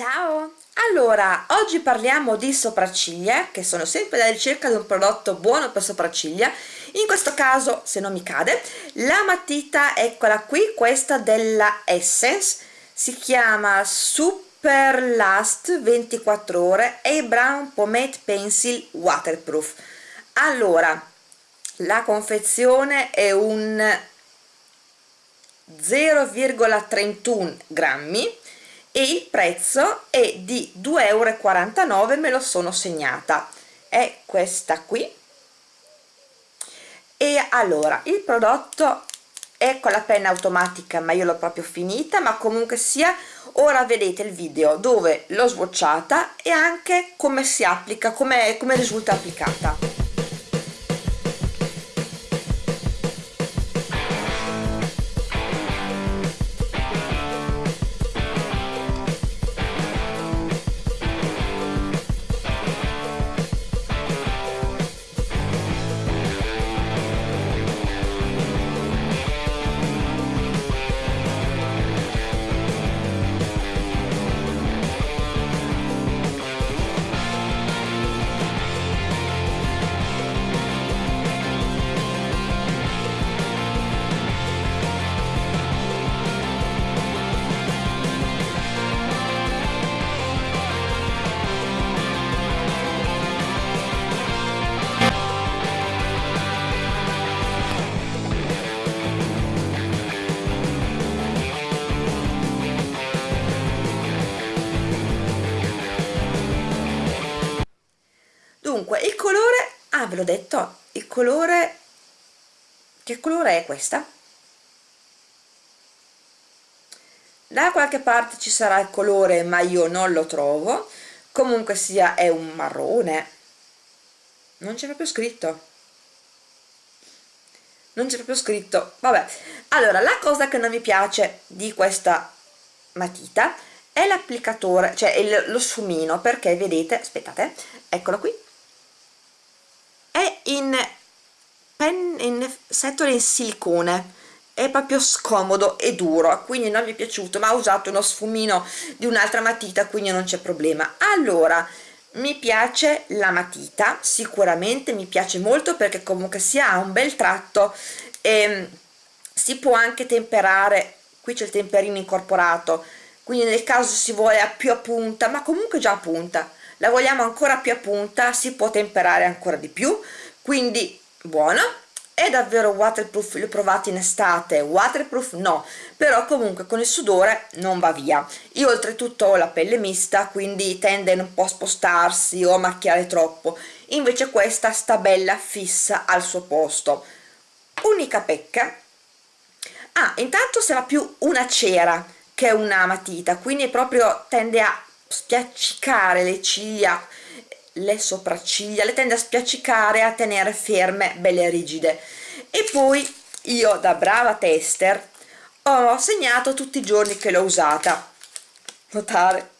Ciao! Allora, oggi parliamo di sopracciglia, che sono sempre alla ricerca di un prodotto buono per sopracciglia. In questo caso, se non mi cade, la matita, eccola qui, questa della Essence, si chiama Super Last 24 ore e Brown Pomade Pencil Waterproof. Allora, la confezione è un 0,31 grammi e il prezzo è di 2,49 euro me lo sono segnata. È questa qui. E allora il prodotto è con la penna automatica ma io l'ho proprio finita ma comunque sia ora vedete il video dove l'ho swatchata e anche come si applica come, come risulta applicata dunque il colore ah ve l'ho detto il colore che colore è questa? Da qualche parte ci sarà il colore ma io non lo trovo. Comunque sia è un marrone. Non c'è proprio scritto. Non c'è proprio scritto. Vabbè. Allora la cosa che non mi piace di questa matita è l'applicatore cioè il, lo sfumino perché vedete aspettate eccolo qui è in, pen, in setole in silicone. È proprio scomodo e duro quindi non mi è piaciuto ma ho usato uno sfumino di un'altra matita quindi non c'è problema. Allora mi piace la matita sicuramente mi piace molto perché comunque si ha un bel tratto e si può anche temperare qui c'è il temperino incorporato quindi nel caso si vuole a più a punta ma comunque già a punta la vogliamo ancora più a punta si può temperare ancora di più quindi buona è davvero waterproof l'ho provato in estate waterproof no però comunque con il sudore non va via. Io oltretutto ho la pelle mista quindi tende un po' a spostarsi o a macchiare troppo. Invece questa sta bella fissa al suo posto. Unica pecca ah intanto sarà più una cera che una matita quindi proprio tende a spiaccicare le ciglia le sopracciglia le tende a spiaccicare a tenere ferme belle rigide. E poi io da brava tester ho segnato tutti i giorni che l'ho usata. Notare.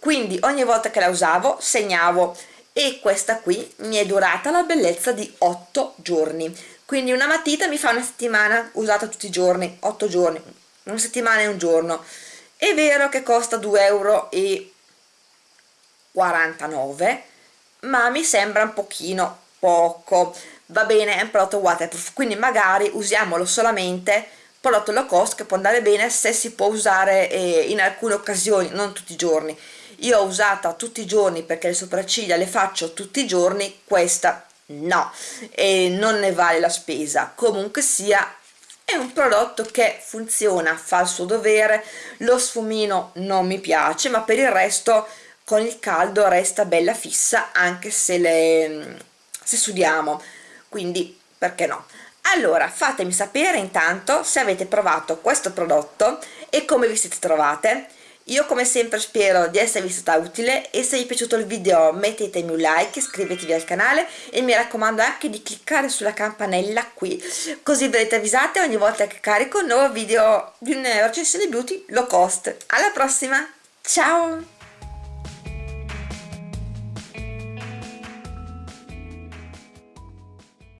Quindi ogni volta che la usavo segnavo. E questa qui mi è durata la bellezza di 8 giorni. Quindi una matita mi fa una settimana usata tutti i giorni. 8 giorni. Una settimana e un giorno è vero che costa 2,49 euro 49 ma mi sembra un pochino poco. Va bene è un prodotto waterproof quindi magari usiamolo solamente prodotto low cost che può andare bene se si può usare eh, in alcune occasioni non tutti i giorni. Io ho usata tutti i giorni perché le sopracciglia le faccio tutti i giorni questa no e non ne vale la spesa. Comunque sia è un prodotto che funziona fa il suo dovere lo sfumino non mi piace ma per il resto con il caldo resta bella fissa anche se le se sudiamo. Quindi perché no? Allora fatemi sapere intanto se avete provato questo prodotto e come vi siete trovate io come sempre spero di esservi stata utile e se vi è piaciuto il video mettetemi un like, iscrivetevi al canale e mi raccomando anche di cliccare sulla campanella qui così verrete avvisate ogni volta che carico un nuovo video di una recensione beauty low cost. Alla prossima! Ciao